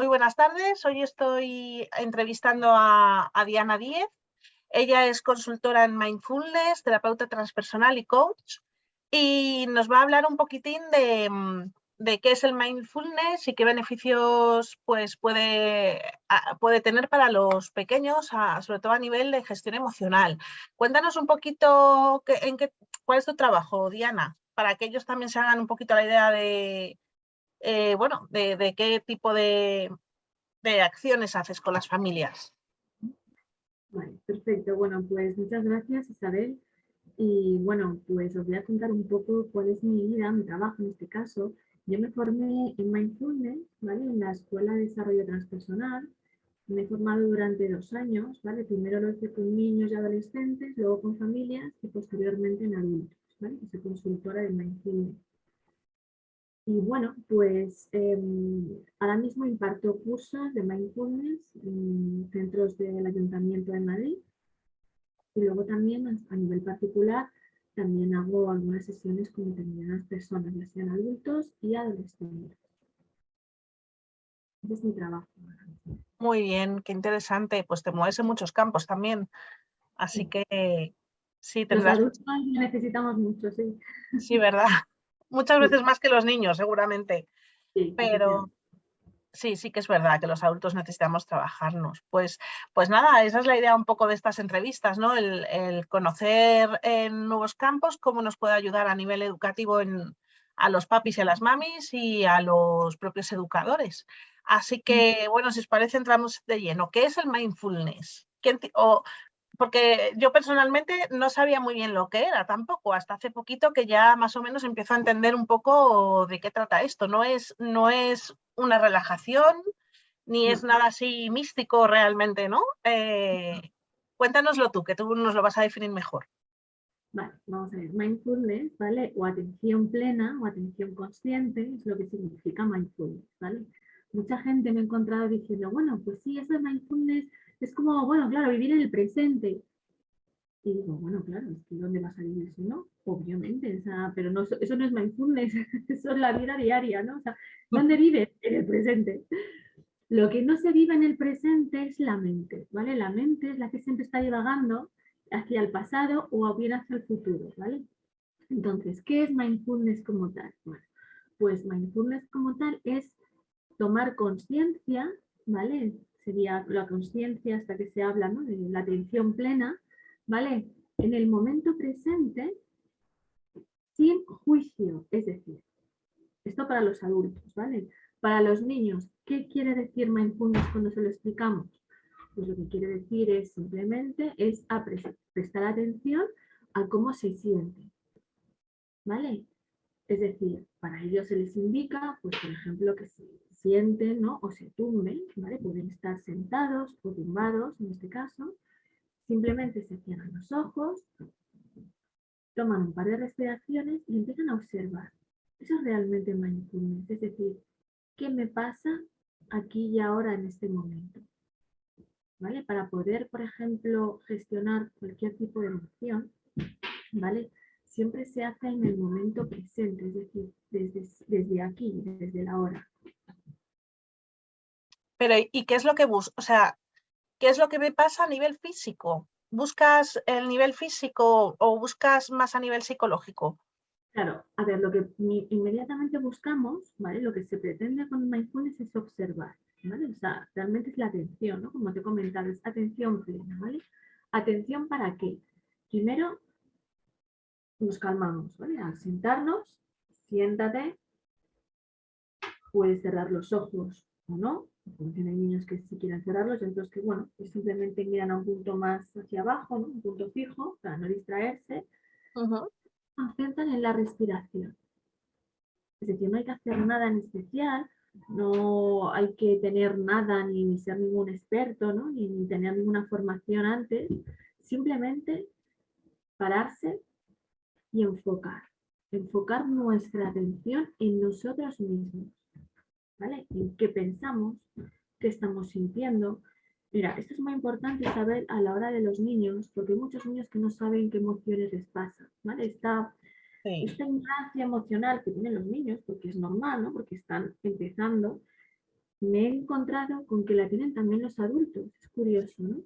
muy buenas tardes. Hoy estoy entrevistando a, Diana Díez. Ella es consultora en Mindfulness, terapeuta transpersonal y coach. Y nos va a hablar un poquitín de, qué es el mindfulness y qué beneficios pues, puede, puede tener para los pequeños, sobre todo a nivel de gestión emocional. Cuéntanos un poquito en qué, cuál es tu trabajo, Diana, para que ellos también se hagan un poquito la idea de, eh, bueno, de, qué tipo de, acciones haces con las familias. Perfecto. Bueno, pues muchas gracias Isabel. Y bueno, pues os voy a contar un poco cuál es mi vida, mi trabajo en este caso. Yo me formé en Mindfulness, ¿vale? En la Escuela de Desarrollo Transpersonal. Me he formado durante dos años, ¿vale? Primero lo hice con niños y adolescentes, luego con familias y posteriormente en adultos, ¿vale? Soy consultora de Mindfulness. Y bueno, pues em, ahora mismo imparto cursos de mindfulness en centros del Ayuntamiento de Madrid. Y luego también a nivel particular, también hago algunas sesiones con determinadas personas, ya sean adultos y adolescentes. Ese es mi trabajo. Muy bien, qué interesante. Pues te mueves en muchos campos también. Así que sí, tendrás... Los adultos necesitamos mucho, sí. Sí, ¿verdad? Muchas veces más que los niños, seguramente. Pero sí, sí que es verdad que los adultos necesitamos trabajarnos. Pues, pues nada, esa es la idea un poco de estas entrevistas, ¿no? El, conocer en nuevos campos cómo nos puede ayudar a nivel educativo en, a los papis y a las mamis y a los propios educadores. Así que, bueno, si os parece, entramos de lleno. ¿Qué es el mindfulness? o, porque yo personalmente no sabía muy bien lo que era tampoco, hasta hace poquito que ya más o menos empiezo a entender un poco de qué trata esto. No es, no es una relajación, ni es nada así místico realmente, ¿no? Eh, cuéntanoslo tú, que tú nos lo vas a definir mejor. Vale, vamos a ver. Mindfulness, ¿vale? O atención plena o atención consciente es lo que significa mindfulness, ¿vale? Mucha gente me ha encontrado diciendo, bueno, pues sí, eso es mindfulness es como, bueno, claro, vivir en el presente. Y digo, bueno, claro, es que ¿dónde vas a vivir si no? Obviamente, pero no, eso no es mindfulness, eso es la vida diaria, ¿no? O sea, ¿dónde vives? En el presente. Lo que no se vive en el presente es la mente, ¿vale? La mente es la que siempre está divagando hacia el pasado o bien hacia el futuro, ¿vale? Entonces, ¿qué es mindfulness como tal? Pues mindfulness como tal es tomar conciencia, ¿vale? Sería la conciencia hasta que se habla de la atención plena, ¿vale? En el momento presente, sin juicio, es decir, esto para los adultos, ¿vale? Para los niños, ¿qué quiere decir mindfulness cuando se lo explicamos? Pues lo que quiere decir es simplemente es prestar atención a cómo se siente, ¿vale? Es decir, para ellos se les indica, pues por ejemplo, que se sienten ¿no? o se tumben, ¿vale? pueden estar sentados o tumbados en este caso, simplemente se cierran los ojos, toman un par de respiraciones y empiezan a observar. Eso es realmente mindfulness, es decir, ¿qué me pasa aquí y ahora en este momento? ¿Vale? Para poder, por ejemplo, gestionar cualquier tipo de emoción, ¿vale? siempre se hace en el momento presente, es decir, desde, desde aquí, desde la hora. Pero, ¿y qué es lo que buscas? O sea, ¿qué es lo que me pasa a nivel físico? ¿Buscas el nivel físico o buscas más a nivel psicológico? Claro, a ver, lo que inmediatamente buscamos, ¿vale? Lo que se pretende con mindfulness es observar, ¿vale? O sea, realmente es la atención, ¿no? Como te he comentado, es atención plena, ¿vale? ¿Atención para qué? Primero, nos calmamos, ¿vale? Al sentarnos, siéntate, puedes cerrar los ojos o no, hay niños que sí quieren cerrarlos, entonces que bueno, que simplemente miran a un punto más hacia abajo, ¿no? un punto fijo, para no distraerse, concentran en la respiración. Es decir, no hay que hacer nada en especial, no hay que tener nada, ni ser ningún experto, ¿no? ni, ni tener ninguna formación antes, simplemente pararse y enfocar. Enfocar nuestra atención en nosotros mismos. ¿Vale? En qué pensamos, qué estamos sintiendo. Mira, esto es muy importante saber a la hora de los niños, porque hay muchos niños que no saben qué emociones les pasa, ¿vale? Esta, esta ignorancia emocional que tienen los niños, porque es normal, ¿no? Porque están empezando, me he encontrado con que la tienen también los adultos. Es curioso, ¿no?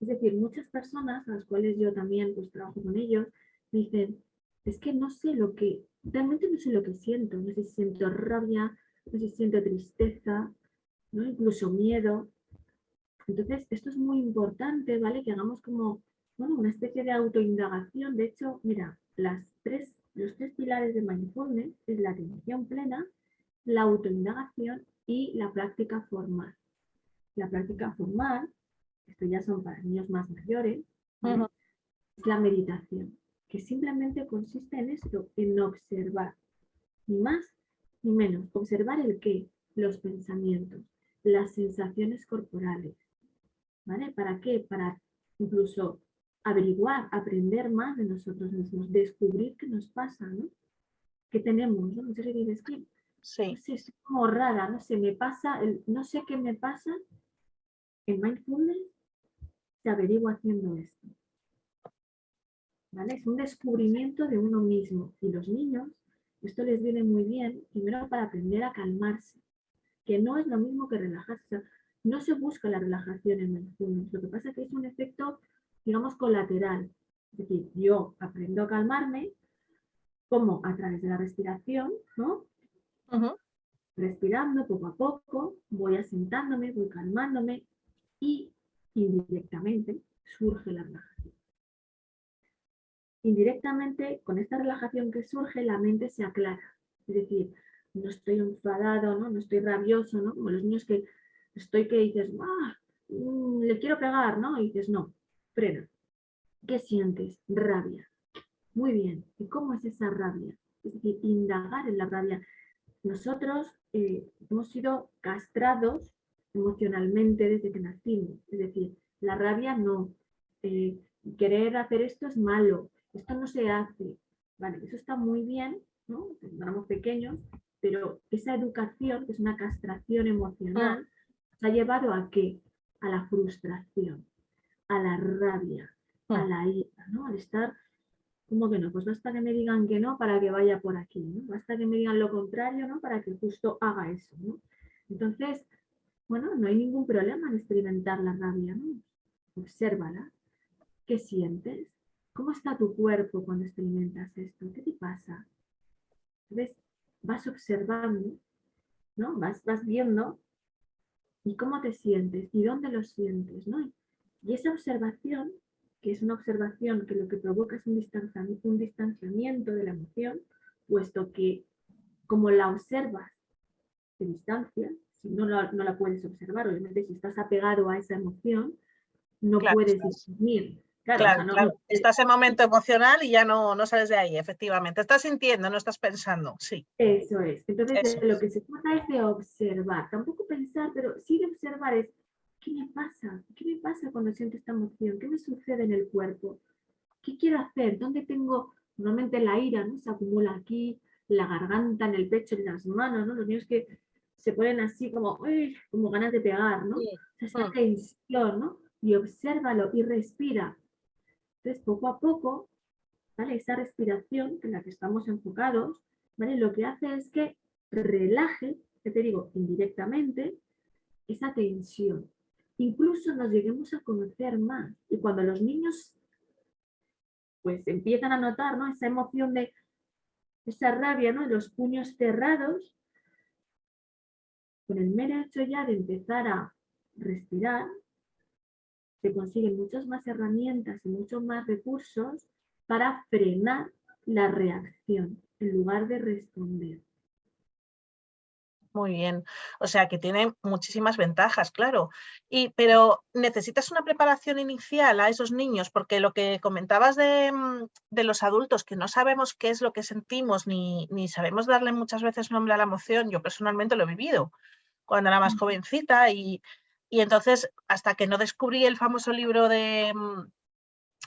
Es decir, muchas personas, a las cuales yo también pues, trabajo con ellos, me dicen, es que no sé lo que, realmente no sé lo que siento, no sé si siento rabia, no sé si siento tristeza, ¿no? incluso miedo. Entonces, esto es muy importante, ¿vale? Que hagamos como bueno, una especie de autoindagación. De hecho, mira, las tres, los tres pilares de mindfulness es la atención plena, la autoindagación y la práctica formal. La práctica formal, esto ya son para niños más mayores, es la meditación, que simplemente consiste en esto, en observar, ni más ni menos. Observar el qué, los pensamientos, las sensaciones corporales. ¿Vale? ¿Para qué? Para incluso averiguar, aprender más de nosotros mismos, descubrir qué nos pasa, ¿no? ¿Qué tenemos? ¿no? Muchas veces dices que sí. no es como rara, no sé, me pasa, el, no sé qué me pasa. En mindfulness se averigua haciendo esto. ¿Vale? Es un descubrimiento de uno mismo. Y los niños, esto les viene muy bien, primero para aprender a calmarse, que no es lo mismo que relajarse. no se busca la relajación en mindfulness. Lo que pasa es que es un efecto digamos, colateral. Es decir, yo aprendo a calmarme, como a través de la respiración, ¿no? Respirando poco a poco, voy asentándome, voy calmándome y indirectamente surge la relajación. Indirectamente, con esta relajación que surge, la mente se aclara. Es decir, no estoy enfadado, no, no estoy rabioso, ¿no? Como los niños que estoy que dices, ¡ah! Mm, le quiero pegar, ¿no? Y dices, no, frena. ¿Qué sientes? Rabia. Muy bien. ¿Y cómo es esa rabia? Es decir, indagar en la rabia. Nosotros eh, hemos sido castrados emocionalmente desde que nacimos. Es decir, la rabia no. Eh, querer hacer esto es malo. Esto no se hace. Vale, eso está muy bien, ¿no? Cuando éramos pequeños, pero esa educación, que es una castración emocional, nos ha llevado a qué? A la frustración a la rabia, a mm. la ira, ¿no? Al estar, como que no? Pues basta que me digan que no para que vaya por aquí, ¿no? Basta que me digan lo contrario, ¿no? Para que justo haga eso, ¿no? Entonces, bueno, no hay ningún problema en experimentar la rabia, ¿no? Obsérvala. ¿Qué sientes? ¿Cómo está tu cuerpo cuando experimentas esto? ¿Qué te pasa? ¿Ves? Vas observando, ¿no? Vas, vas viendo y cómo te sientes y dónde lo sientes, ¿no? Y esa observación, que es una observación que lo que provoca es un distanciamiento, un distanciamiento de la emoción, puesto que como la observas de distancia, si no, no la puedes observar, obviamente si estás apegado a esa emoción, no puedes discernir. Claro, claro, estás en momento emocional y ya no, no sales de ahí, efectivamente. Estás sintiendo, no estás pensando, sí. Eso es. Entonces, lo que se trata es de observar. Tampoco pensar, pero sí de observar es ¿qué me pasa? ¿Qué me pasa cuando siento esta emoción? ¿Qué me sucede en el cuerpo? ¿Qué quiero hacer? ¿Dónde tengo normalmente la ira? ¿no? Se acumula aquí, la garganta, en el pecho, en las manos, ¿no? Los niños que se ponen así como, como ganas de pegar, ¿no? Esa ah. tensión, ¿no? Y obsérvalo y respira. Entonces, poco a poco. Esa respiración en la que estamos enfocados. Lo que hace es que relaje, que te digo, indirectamente, esa tensión incluso nos lleguemos a conocer más. Y cuando los niños pues empiezan a notar ¿no? esa emoción de esa rabia, ¿no? los puños cerrados, con el mero hecho ya de empezar a respirar, se consiguen muchas más herramientas y muchos más recursos para frenar la reacción en lugar de responder. Muy bien, o sea que tiene muchísimas ventajas, claro. Y, pero necesitas una preparación inicial a esos niños, porque lo que comentabas de, mm, los adultos, que no sabemos qué es lo que sentimos, ni, ni, sabemos darle muchas veces nombre a la emoción, yo personalmente lo he vivido cuando era más jovencita y, y entonces hasta que no descubrí el famoso libro de, mm,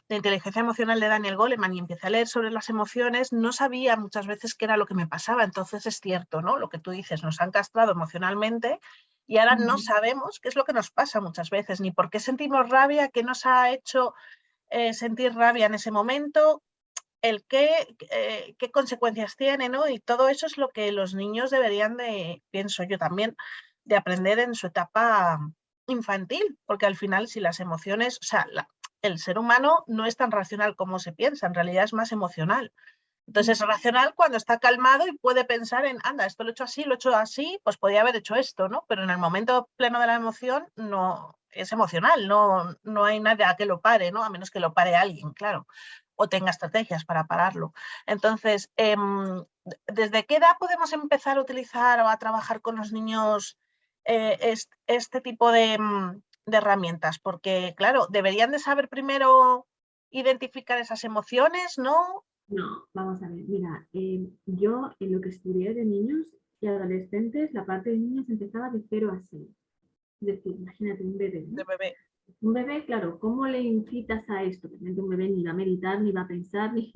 de inteligencia emocional de Daniel Goleman y empecé a leer sobre las emociones, no sabía muchas veces qué era lo que me pasaba. Entonces es cierto, ¿no? Lo que tú dices, nos han castrado emocionalmente y ahora no sabemos qué es lo que nos pasa muchas veces, ni por qué sentimos rabia, qué nos ha hecho eh, sentir rabia en ese momento, el qué, eh, qué consecuencias tiene, ¿no? Y todo eso es lo que los niños deberían de, pienso yo también, de aprender en su etapa infantil, porque al final si las emociones, o sea, el ser humano no es tan racional como se piensa, en realidad es más emocional. Entonces es racional cuando está calmado y puede pensar en, anda, esto lo he hecho así, lo he hecho así, pues podría haber hecho esto, ¿no? Pero en el momento pleno de la emoción no es emocional, no, no hay nada que lo pare, ¿no? A menos que lo pare alguien, claro, o tenga estrategias para pararlo. Entonces, em, ¿desde qué edad podemos empezar a utilizar o a trabajar con los niños eh, este, tipo de, mm, de herramientas? Porque, claro, deberían de saber primero identificar esas emociones, ¿no? No, vamos a ver, mira, eh, yo en lo que estudié de niños y adolescentes, la parte de niños empezaba de 0 a 6. Es decir, imagínate un bebé. De bebé. Un bebé, claro, ¿cómo le incitas a esto? Obviamente un bebé ni va a meditar, ni va a pensar, ni,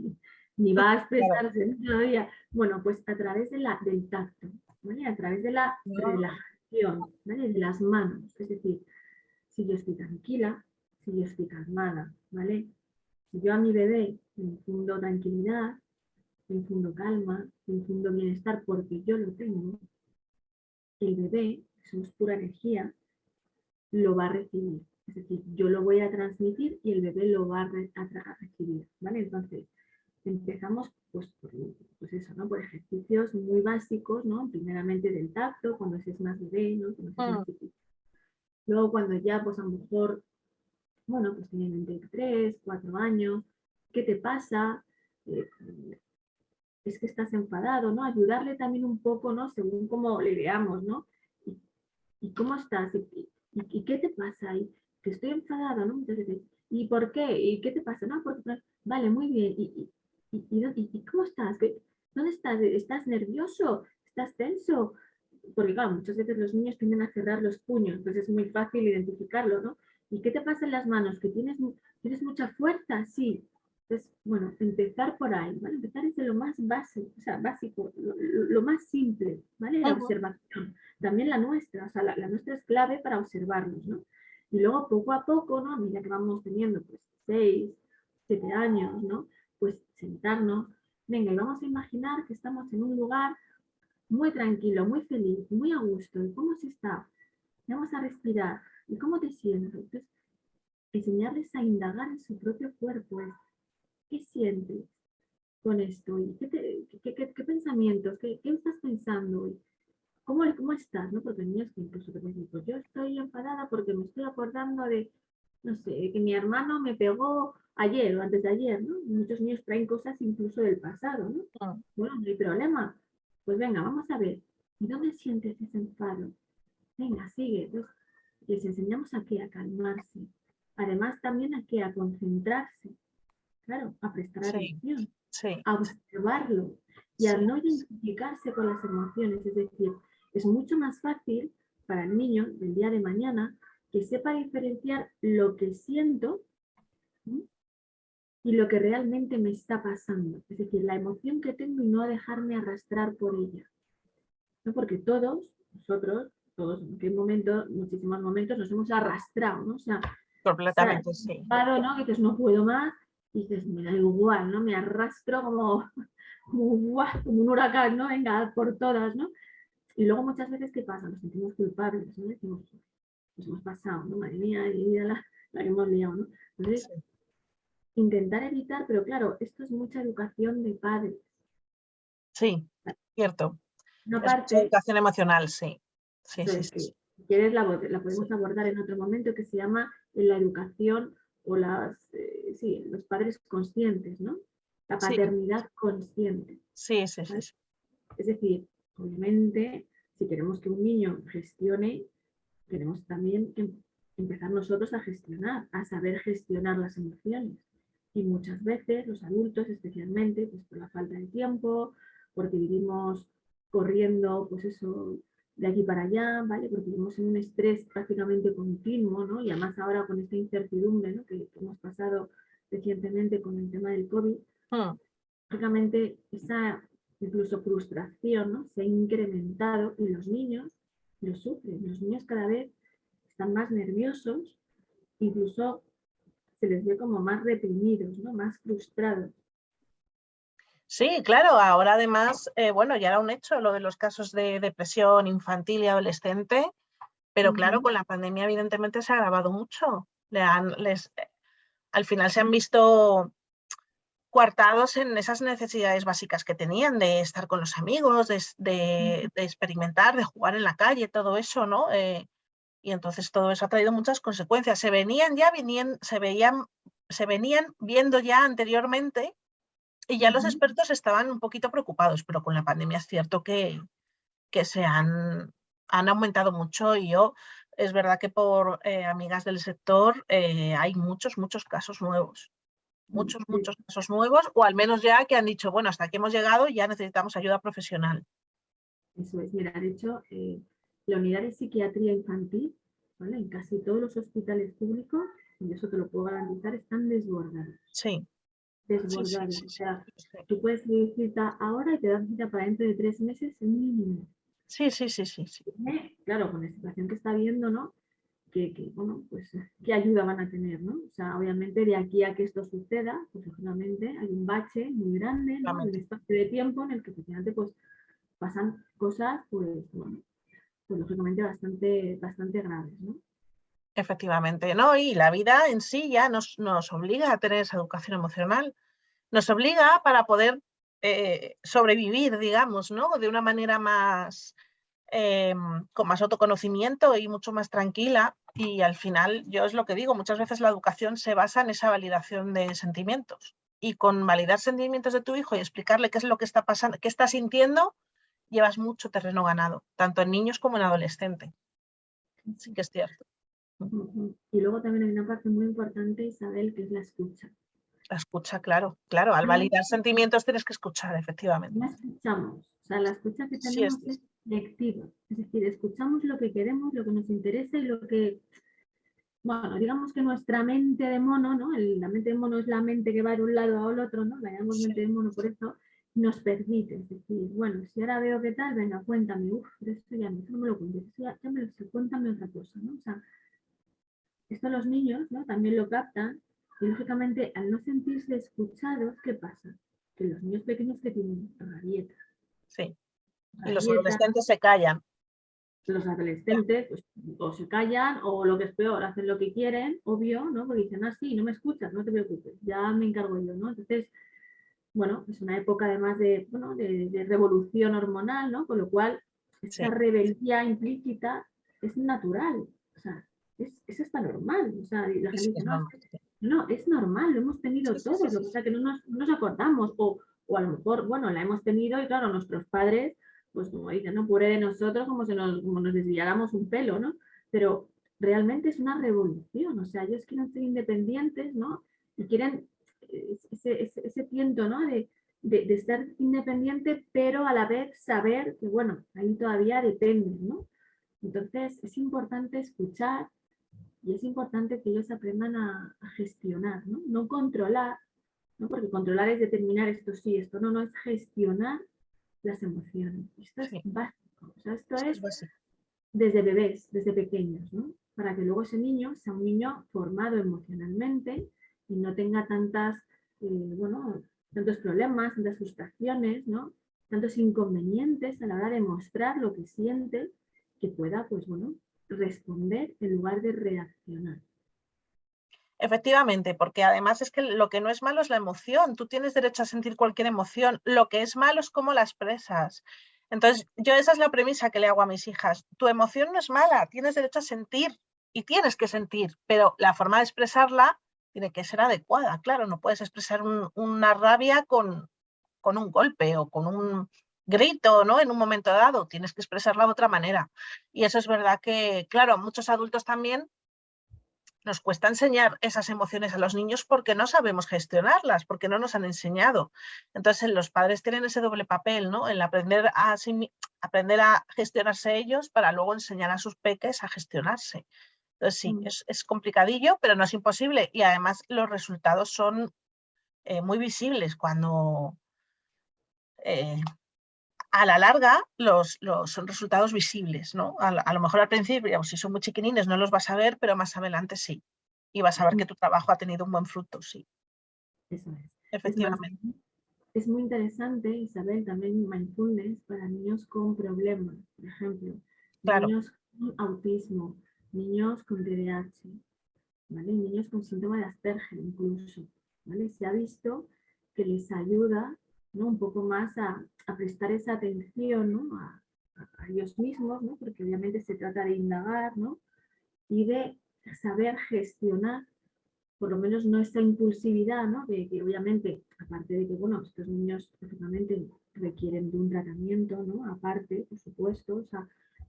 ni va a expresarse todavía. Bueno, pues a través de la, del tacto, ¿vale? A través de la relajación, De las manos. Es decir, si yo estoy tranquila, si yo estoy calmada, ¿vale? Si yo a mi bebé le infundo tranquilidad, le infundo calma, le infundo bienestar porque yo lo tengo, el bebé, somos pura energía, lo va a recibir. Es decir, yo lo voy a transmitir y el bebé lo va a, recibir. ¿vale? Entonces, empezamos pues, por, pues eso, ¿no? por ejercicios muy básicos, ¿no? primeramente del tacto, cuando se es más bebé, ¿no? Ah. Luego cuando ya pues a lo mejor bueno, pues tienen entre 3, 4 años, ¿qué te pasa? Eh, es que estás enfadado, ¿no? Ayudarle también un poco, ¿no? Según cómo le veamos, ¿no? ¿Y, cómo estás? ¿Y, qué te pasa? ¿Y que estoy enfadado, ¿no? ¿y por qué? ¿Y qué te pasa? No, porque, vale, muy bien. ¿Y, y, cómo estás? ¿Dónde estás? ¿Estás nervioso? ¿Estás tenso? Porque claro, muchas veces los niños tienden a cerrar los puños, entonces es muy fácil identificarlo, ¿no? ¿Y qué te pasa en las manos? ¿Que tienes, tienes mucha fuerza? Sí. Entonces, bueno, empezar por ahí, ¿vale? Empezar desde lo más básico, o sea, básico, lo, más simple, ¿vale? La observación. También la nuestra, o sea, la, nuestra es clave para observarnos, ¿no? Y luego poco a poco, ¿no? A medida que vamos teniendo, pues, seis, siete años, ¿no? Sentarnos, venga, y vamos a imaginar que estamos en un lugar muy tranquilo, muy feliz, muy a gusto. ¿Y cómo se está? Vamos a respirar. ¿Y cómo te sientes? Entonces, enseñarles a indagar en su propio cuerpo. ¿Qué sientes con esto? ¿Y qué, pensamientos? ¿Qué, estás pensando hoy? ¿Cómo, ¿Cómo estás? ¿no? Porque niños que incluso te dicen, pues yo estoy enfadada porque me estoy acordando de, no sé, que mi hermano me pegó ayer o antes de ayer, ¿no? Muchos niños traen cosas incluso del pasado, ¿no? Ah. Bueno, no hay problema. Pues venga, vamos a ver. ¿Y dónde sientes ese enfado? Venga, sigue. Entonces, les enseñamos a qué, a calmarse. Además también a qué, a concentrarse. Claro, a prestar atención, a observarlo y a no identificarse con las emociones. Es decir, es mucho más fácil para el niño del día de mañana que sepa diferenciar lo que siento y lo que realmente me está pasando. Es decir, la emoción que tengo y no dejarme arrastrar por ella. ¿No? Porque todos, nosotros, todos en qué momento, muchísimos momentos nos hemos arrastrado, ¿no? O sea, completamente, sí. Claro, ¿no? Que dices, no puedo más, y dices, me da igual, ¿no? Me arrastro como, como, como un huracán, ¿no? Venga, por todas, ¿no? Y luego muchas veces, ¿qué pasa? Nos sentimos culpables, ¿no? Decimos, nos hemos pasado, ¿no? Madre mía, la, la que hemos liado, ¿no? Entonces, intentar evitar, pero claro, esto es mucha educación de padres. Sí, cierto. Parte, educación emocional, sí. Sí, sí, Si quieres la, podemos abordar en otro momento que se llama la educación o las, eh, sí, los padres conscientes, ¿no? La paternidad consciente. Sí, sí, sí. Es decir, obviamente, si queremos que un niño gestione, tenemos también que empezar nosotros a gestionar, a saber gestionar las emociones. Y muchas veces los adultos, especialmente, pues por la falta de tiempo, porque vivimos corriendo, pues eso, de aquí para allá, ¿vale? Porque vivimos en un estrés prácticamente continuo, ¿no? Y además ahora con esta incertidumbre, ¿no? Que, hemos pasado recientemente con el tema del COVID, ah. prácticamente esa incluso frustración, ¿no? Se ha incrementado y los niños lo sufren. Los niños cada vez están más nerviosos, incluso se les ve como más reprimidos, ¿no? Más frustrados. Sí, claro, ahora además, eh, bueno, ya era un hecho lo de los casos de depresión infantil y adolescente, Pero claro, con la pandemia evidentemente se ha agravado mucho. Le han, les, al final se han visto coartados en esas necesidades básicas que tenían de estar con los amigos, de, experimentar, de jugar en la calle, todo eso, ¿no? Eh, y entonces todo eso ha traído muchas consecuencias. Se venían ya, venían, se veían, se venían viendo ya anteriormente y ya los expertos estaban un poquito preocupados, pero con la pandemia es cierto que, que se han, han aumentado mucho y yo, es verdad que por eh, amigas del sector eh, hay muchos, muchos casos nuevos muchos, muchos casos nuevos, o al menos ya que han dicho, bueno, hasta aquí hemos llegado ya necesitamos ayuda profesional. Eso es, mira, de hecho, eh, la unidad de psiquiatría infantil, ¿vale? en casi todos los hospitales públicos, y eso te lo puedo garantizar, están desbordados. Sí. Desbordados. o sea, tú puedes pedir cita ahora y te dan cita para dentro de tres meses en mínimo. Sí, sí, sí, sí. sí. Claro, con la situación que está viendo, ¿no? que, bueno, pues, qué ayuda van a tener, ¿no? O sea, obviamente de aquí a que esto suceda, pues lógicamente hay un bache muy grande, ¿no? El espacio de tiempo en el que efectivamente pues pasan cosas, pues, bueno, pues lógicamente bastante, bastante graves, ¿no? Efectivamente, ¿no? Y la vida en sí ya nos, nos obliga a tener esa educación emocional. Nos obliga para poder eh, sobrevivir, digamos, ¿no? De una manera más, Em, con más autoconocimiento y mucho más tranquila. Y al final, yo es lo que digo, muchas veces la educación se basa en esa validación de sentimientos. Y con validar sentimientos de tu hijo y explicarle qué es lo que está pasando, qué está sintiendo, llevas mucho terreno ganado, tanto en niños como en adolescentes. Sí que es cierto. Y luego también hay una parte muy importante, Isabel, que es la escucha. La escucha, claro, claro. Al validar sentimientos tienes que escuchar, efectivamente. La escuchamos. O sea, la escucha que tenemos es lectiva. Es decir, escuchamos lo que queremos, lo que nos interesa y lo que, bueno, digamos que nuestra mente de mono, ¿no? la mente de mono es la mente que va de un lado al otro, ¿no? La llamamos mente de mono por eso, nos permite, decir, bueno, si ahora veo qué tal, venga, cuéntame, uff, esto ya no, me lo cuentes, ya, me lo sé, cuéntame otra cosa, ¿no? O sea, esto los niños, ¿no? También lo captan y lógicamente al no sentirse escuchados, ¿qué pasa? Que los niños pequeños que tienen rabietas. Sí. Y los adolescentes se callan. Los adolescentes pues, o se callan o lo que es peor, hacen lo que quieren, obvio, ¿no? Porque dicen, ah, sí, no me escuchas, no te preocupes, ya me encargo yo, ¿no? Entonces, bueno, es una época además de, bueno, de, revolución hormonal, ¿no? Con lo cual, esa rebeldía implícita es natural, o sea, es, es hasta normal, o sea, la gente dice, no, no, es normal, lo hemos tenido todos, lo que pasa que no nos, no nos acordamos, o, o a lo mejor, bueno, la hemos tenido y claro, nuestros padres pues como dicen, ¿no? Pure de nosotros como si nos, como nos desviáramos un pelo, ¿no? Pero realmente es una revolución, o sea, ellos quieren ser independientes, ¿no? Y quieren ese, ese, ese tiento, ¿no? De, de, de, ser independiente, pero a la vez saber que, bueno, ahí todavía depende, ¿no? Entonces es importante escuchar y es importante que ellos aprendan a, a gestionar, ¿no? No controlar, ¿no? Porque controlar es determinar esto sí, esto no, no es gestionar las emociones. Esto es básico. O sea, esto es desde bebés, desde pequeños, ¿no? Para que luego ese niño sea un niño formado emocionalmente y no tenga tantas, eh, bueno, tantos problemas, tantas frustraciones, ¿no? Tantos inconvenientes a la hora de mostrar lo que siente, que pueda, pues bueno, responder en lugar de reaccionar. Efectivamente, porque además es que lo que no es malo es la emoción. Tú tienes derecho a sentir cualquier emoción. Lo que es malo es cómo la expresas. Entonces, yo esa es la premisa que le hago a mis hijas. Tu emoción no es mala, tienes derecho a sentir y tienes que sentir, pero la forma de expresarla tiene que ser adecuada. Claro, no puedes expresar una rabia con, con un golpe o con un grito, ¿no? En un momento dado, tienes que expresarla de otra manera. Y eso es verdad que, claro, muchos adultos también nos cuesta enseñar esas emociones a los niños porque no sabemos gestionarlas, porque no nos han enseñado. Entonces los padres tienen ese doble papel, ¿no? El aprender a, aprender a gestionarse ellos para luego enseñar a sus peques a gestionarse. Entonces sí, mm. es, complicadillo, pero no es imposible. Y además los resultados son eh, muy visibles cuando eh, a la larga los, los, son resultados visibles, ¿no? A, lo mejor al principio, si son muy chiquinines, no los vas a ver, pero más adelante sí. Y vas a ver que tu trabajo ha tenido un buen fruto, sí. Eso es. Efectivamente. Es, muy interesante, Isabel, también mindfulness para niños con problemas, por ejemplo. Claro. Niños autismo, niños con TDAH, niños con síndrome de Asperger incluso. Se ha visto que les ayuda un poco más a, prestar esa atención a, ellos mismos, porque obviamente se trata de indagar y de saber gestionar por lo menos no esa impulsividad. De que obviamente, aparte de que, estos niños lógicamente requieren de un tratamiento. Aparte, por supuesto,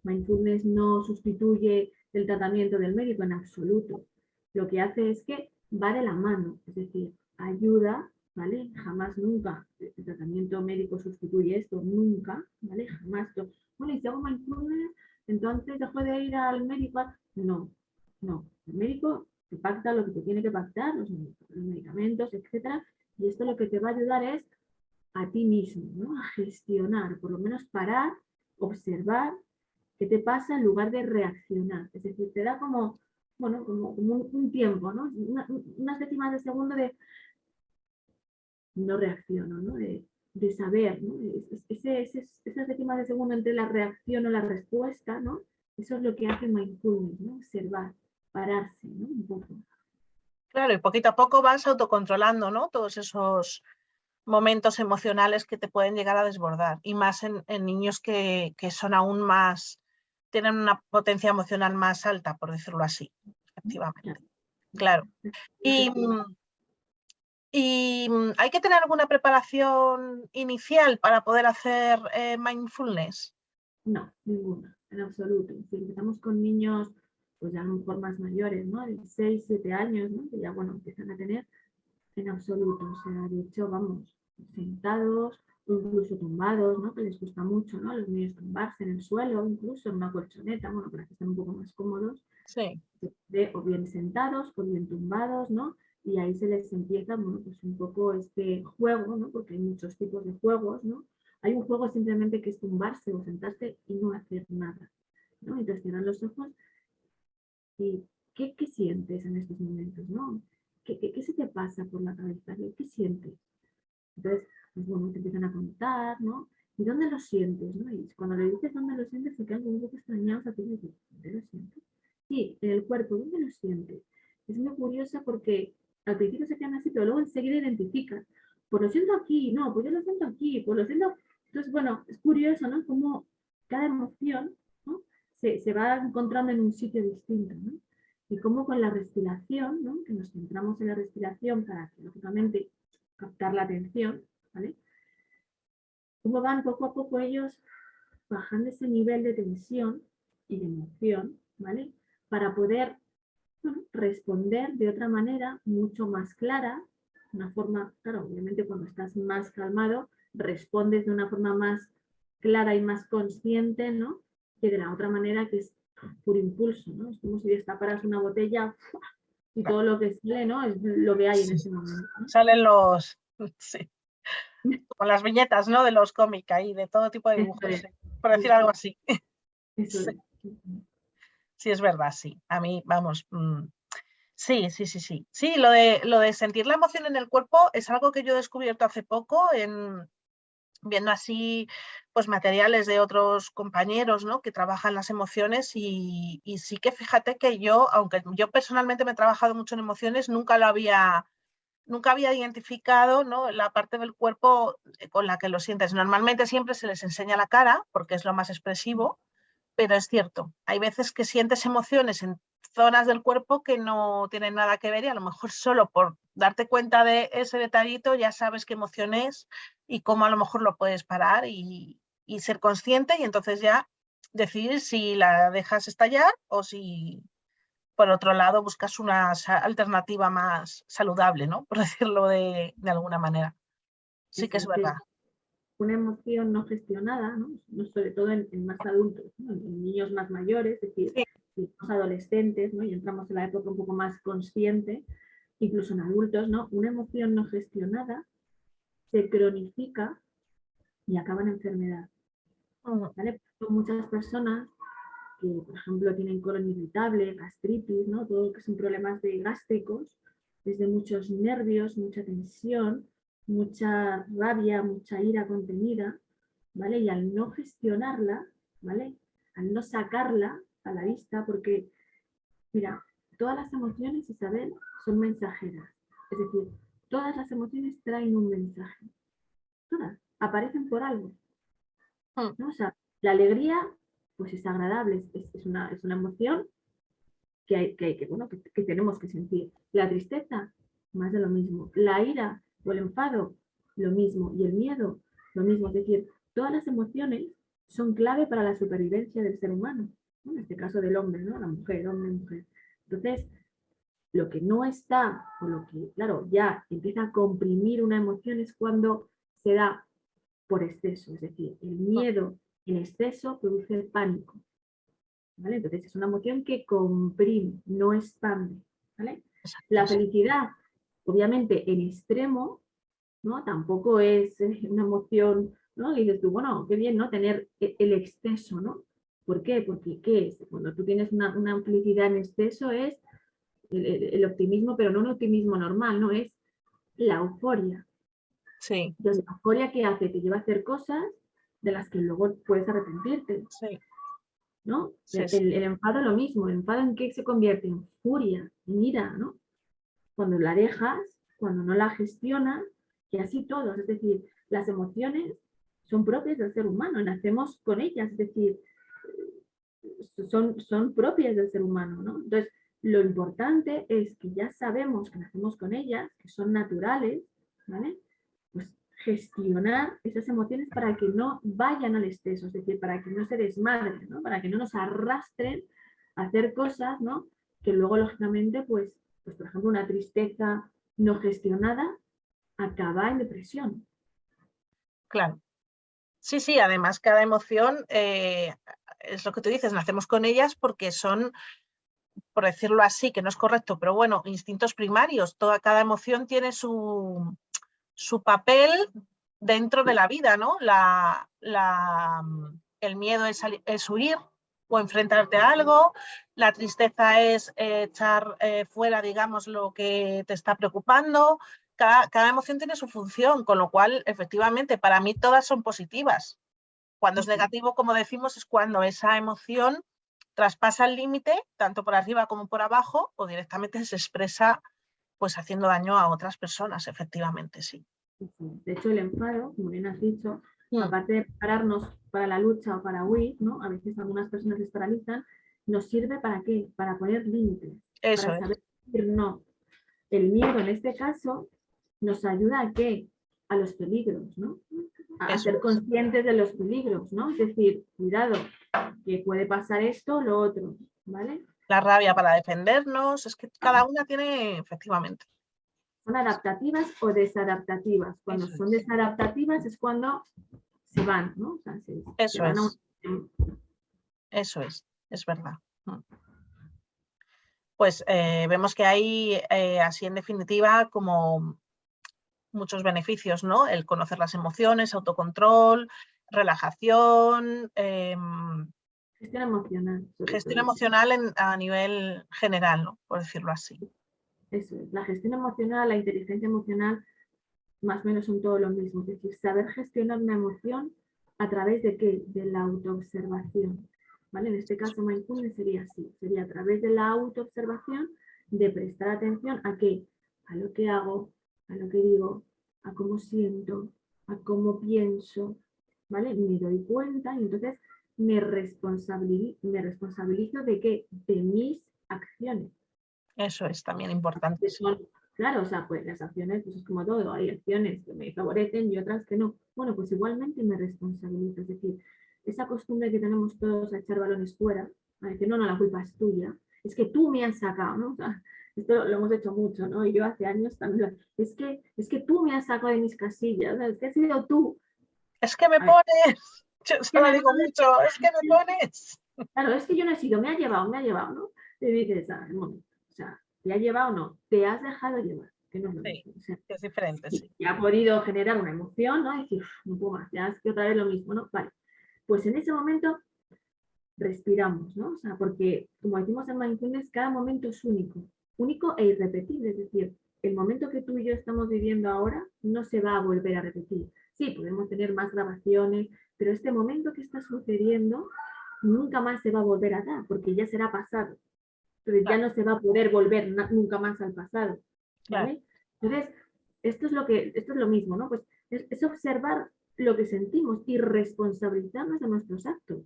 mindfulness no sustituye el tratamiento del médico en absoluto. Lo que hace es que va de la mano, es decir, ayuda, ¿vale? Jamás, nunca, el tratamiento médico sustituye esto, nunca, ¿vale? Jamás. Bueno, y si hago mindfulness, entonces dejo de ir al médico. No, no. El médico te pacta lo que te tiene que pactar, los, medicamentos, etcétera, y esto lo que te va a ayudar es a ti mismo, ¿no? a gestionar, por lo menos parar, observar qué te pasa en lugar de reaccionar. Es decir, te da como, bueno, como, un, tiempo, ¿no? unas décimas de segundo de no reacciono, ¿no? De, saber, ¿no? esas décimas de segundo entre la reacción o la respuesta, ¿no? Eso es lo que hace mindfulness, ¿no? Observar pararse, ¿no? Claro, y poquito a poco vas autocontrolando, ¿no? Todos esos momentos emocionales que te pueden llegar a desbordar, y más en, niños que, son aún más, tienen una potencia emocional más alta, por decirlo así, efectivamente. Claro. Y, y hay que tener alguna preparación inicial para poder hacer eh, mindfulness. No, ninguna, en absoluto. Si empezamos con niños pues ya a lo mejor más mayores, ¿no? De 6, 7 años, ¿no? Que ya, bueno, empiezan a tener en absoluto. O sea, de hecho, vamos, sentados incluso tumbados, ¿no? Que les gusta mucho, ¿no? Los niños tumbarse en el suelo, incluso en una colchoneta, bueno, para que estén un poco más cómodos. Sí. o bien sentados o bien tumbados, ¿no? Y ahí se les empieza, bueno, pues un poco este juego, ¿no? Porque hay muchos tipos de juegos, ¿no? Hay un juego simplemente que es tumbarse o sentarse y no hacer nada, ¿no? Entonces cierran los ojos ¿qué, qué sientes en estos momentos? ¿no? ¿Qué, qué, se te pasa por la cabeza? ¿Qué, sientes? Entonces, pues bueno, te empiezan a contar, ¿no? ¿Y dónde lo sientes? ¿no? Y cuando le dices dónde lo sientes, se quedan un poco extrañados a ti y ¿dónde lo sientes? Sí, en el cuerpo, ¿dónde lo sientes? Es muy curiosa porque al principio se quedan así, pero luego enseguida identifican. Pues lo siento aquí, no, pues yo lo siento aquí, pues lo siento... Entonces, bueno, es curioso, ¿no? Como cada emoción se, va encontrando en un sitio distinto. ¿no? Y como con la respiración, ¿no? que nos centramos en la respiración para, lógicamente, captar la atención, ¿vale? Cómo van poco a poco ellos bajando ese nivel de tensión y de emoción, ¿vale? Para poder responder de otra manera mucho más clara, una forma, claro, obviamente cuando estás más calmado, respondes de una forma más clara y más consciente, ¿no? que de la otra manera que es por impulso, ¿no? Es como si destaparas una botella y todo lo que sale, ¿no? Es lo que hay en ese momento. Salen los, sí, con las viñetas, ¿no? De los cómics ahí, de todo tipo de dibujos, por decir algo así. sí. es verdad, sí. A mí, vamos, mm, sí, sí, sí, sí. Sí, lo de, lo de sentir la emoción en el cuerpo es algo que yo he descubierto hace poco en, viendo así pues materiales de otros compañeros ¿no? que trabajan las emociones y, sí que fíjate que yo, aunque yo personalmente me he trabajado mucho en emociones, nunca lo había, nunca había identificado ¿no? la parte del cuerpo eh, con la que lo sientes. Normalmente siempre se les enseña la cara porque es lo más expresivo, pero es cierto, hay veces que sientes emociones en zonas del cuerpo que no tienen nada que ver y a lo mejor solo por darte cuenta de ese detallito ya sabes qué emoción es y cómo a lo mejor lo puedes parar y, ser consciente y entonces ya decidir si la dejas estallar o si por otro lado buscas una alternativa más saludable, ¿no? Por decirlo de, alguna manera. Sí que es verdad. Una emoción no gestionada, ¿no? sobre todo en, más adultos, en niños más mayores, es decir, los adolescentes, ¿no? y entramos en la época un poco más consciente, incluso en adultos, ¿no? una emoción no gestionada se cronifica y acaba en enfermedad. ¿vale? muchas personas que, por ejemplo, tienen colon irritable, gastritis, ¿no? todo lo que son problemas de gástricos, desde muchos nervios, mucha tensión, mucha rabia, mucha ira contenida, ¿vale? Y al no gestionarla, ¿vale? Al no sacarla, a la vista porque, mira, todas las emociones, Isabel, son mensajeras. Es decir, todas las emociones traen un mensaje. Todas, aparecen por algo. Hmm. O sea, la alegría, pues es agradable, es, una, es una emoción que, hay, que, bueno, que, tenemos que sentir. La tristeza, más de lo mismo. La ira o el enfado, lo mismo. Y el miedo, lo mismo. Es decir, todas las emociones son clave para la supervivencia del ser humano. En este caso del hombre, ¿no? La mujer, hombre, mujer. Entonces, lo que no está, o lo que, claro, ya empieza a comprimir una emoción es cuando se da por exceso. Es decir, el miedo en exceso produce pánico. Entonces es una emoción que comprime, no expande. La felicidad, obviamente en extremo, ¿no? tampoco es eh, una emoción, ¿no? y dices tú, bueno, qué bien ¿no? tener e-, el exceso, ¿no? ¿Por qué? Porque ¿qué es? Cuando tú tienes una, una felicidad en exceso es el, optimismo, pero no un optimismo normal, no es la euforia. Sí. Entonces, la euforia que hace, te lleva a hacer cosas de las que luego puedes arrepentirte. Sí. ¿no? el, enfado lo mismo, el enfado en qué se convierte en furia, en ira, ¿no? Cuando la dejas, cuando no la gestionas, y así todos, es decir, las emociones son propias del ser humano, nacemos con ellas, es decir, son, son propias del ser humano, ¿no? Entonces, lo importante es que ya sabemos que nacemos con ellas, que son naturales, ¿vale? gestionar esas emociones para que no vayan al exceso, es decir, para que no se desmadren, ¿no? para que no nos arrastren a hacer cosas ¿no? que luego, lógicamente, pues, pues, por ejemplo, una tristeza no gestionada acaba en depresión. Claro. Sí, sí, además cada emoción, eh, es lo que tú dices, nacemos con ellas porque son, por decirlo así, que no es correcto, pero bueno, instintos primarios. Toda, cada emoción tiene su, su papel dentro de la vida, ¿no? La, el miedo es, huir o enfrentarte a algo, la tristeza es echar eh, fuera, digamos, lo que te está preocupando. Cada, emoción tiene su función, con lo cual, efectivamente, para mí todas son positivas. Cuando es negativo, como decimos, es cuando esa emoción traspasa el límite, tanto por arriba como por abajo, o directamente se expresa pues haciendo daño a otras personas, efectivamente, sí. De hecho, el enfado, como bien has dicho, mm. aparte de prepararnos para la lucha o para huir, ¿no? a veces algunas personas se paralizan, nos sirve para qué? Para poner límites. Eso para saber decir no. El miedo en este caso nos ayuda a qué? A los peligros, ¿no? A ser conscientes de los peligros, ¿no? Es decir, cuidado, que puede pasar esto o lo otro, ¿vale? la rabia para defendernos, es que cada una tiene efectivamente. Son adaptativas o desadaptativas. Cuando son desadaptativas es cuando se van, ¿no? Eso es. Eso es, es verdad. Mm. Pues eh, vemos que hay, eh, así en definitiva, como muchos beneficios, ¿no? El conocer las emociones, autocontrol, relajación, em, Gestión emocional. Gestión emocional a nivel general, ¿no? por decirlo así. Eso es. La gestión emocional, la inteligencia emocional, más o menos son todo lo mismo. Es decir, saber gestionar una emoción a través de qué? De la autoobservación. ¿Vale? En este caso, mindfulness sería así. Sería a través de la autoobservación de prestar atención a qué? A lo que hago, a lo que digo, a cómo siento, a cómo pienso, ¿vale? Me doy cuenta y entonces me responsabilizo, me responsabilizo de qué? De mis acciones. Eso es también importante. claro, o sea, pues las acciones, pues es como todo, hay acciones que me favorecen y otras que no. Bueno, pues igualmente me responsabilizo, es decir, esa costumbre que tenemos todos a echar balones fuera, a decir, no, no, la culpa es tuya, es que tú me has sacado, ¿no? O sea, esto lo hemos hecho mucho, ¿no? Y yo hace años también, es que, es que tú me has sacado de mis casillas, es que has sido tú. Es que me pones. Yo se lo digo mucho, es que me pones. Claro, es que yo no he sido, me ha llevado, me ha llevado, ¿no? Y dices, ah, o sea, ¿te ha llevado o no? Te has dejado llevar, que no es sí, es diferente, sí. Y ha podido generar una emoción, ¿no? Y decir, no puedo más, ya es que otra vez lo mismo, ¿no? Vale, pues en ese momento respiramos, ¿no? O sea, porque como decimos en Mindfulness, cada momento es único, único e irrepetible, es decir, el momento que tú y yo estamos viviendo ahora no se va a volver a repetir. Sí, podemos tener más grabaciones, pero este momento que está sucediendo nunca más se va a volver a dar, porque ya será pasado. Pero ya no se va a poder volver nunca más al pasado. Entonces, esto es lo que, esto es lo mismo, ¿no? Pues es, observar lo que sentimos y responsabilizarnos de nuestros actos,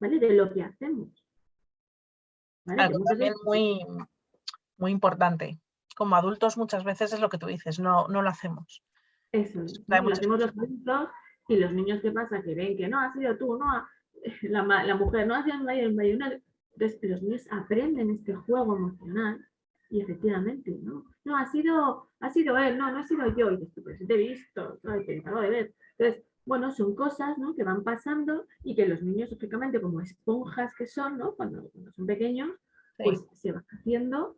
¿vale? De lo que hacemos. Algo también muy, muy importante. Como adultos muchas veces es lo que tú dices, no, no lo hacemos. Eso, lo hacemos los adultos y los niños, ¿qué pasa? Que ven que no, ha sido tú, no, la, la mujer no ha sido el Entonces los niños aprenden este juego emocional y efectivamente, ¿no? No, ha sido, ha sido él, no, no ha sido yo. Y dices, te he visto, te acabo de ver. Entonces, bueno, son cosas ¿no? que van pasando y que los niños, lógicamente, como esponjas que son, ¿no? cuando, son pequeños, pues se van haciendo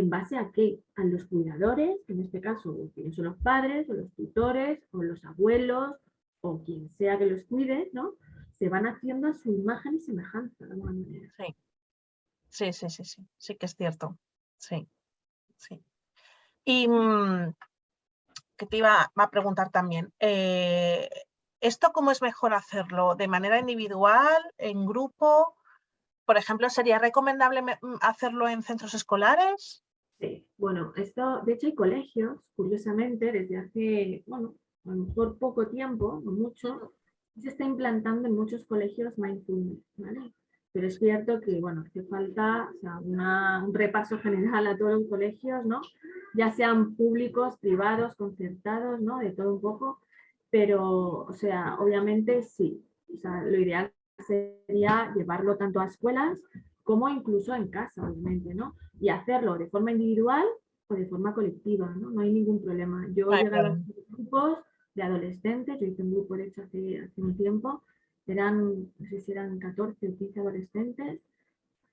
en base a qué? A los cuidadores, que en este caso son los padres, o los tutores, o los abuelos, o quien sea que los cuide, ¿no? Se van haciendo a su imagen y semejanza de alguna manera. Sí. Sí, sí, sí, sí, sí que es cierto. Sí, sí. Y mm, que te iba a preguntar también, eh, ¿esto cómo es mejor hacerlo? ¿De manera individual, en grupo? Por ejemplo, ¿sería recomendable mm, hacerlo en centros escolares? Bueno, esto, de hecho hay colegios, curiosamente, desde hace, bueno, a lo mejor poco tiempo, no mucho, se está implantando en muchos colegios mindfulness, ¿vale? pero es cierto que, bueno, hace falta un repaso general a todos los colegios, ¿no? Ya sean públicos, privados, concertados, ¿no? De todo un poco, pero, o sea, obviamente sí, o sea, lo ideal sería llevarlo tanto a escuelas como incluso en casa, obviamente, ¿no? Y hacerlo de forma individual o de forma colectiva, ¿no? No hay ningún problema. Yo he llegado a grupos de adolescentes, yo hice un grupo de hecho hace, hace un tiempo, eran, no sé si eran 14 o 15 adolescentes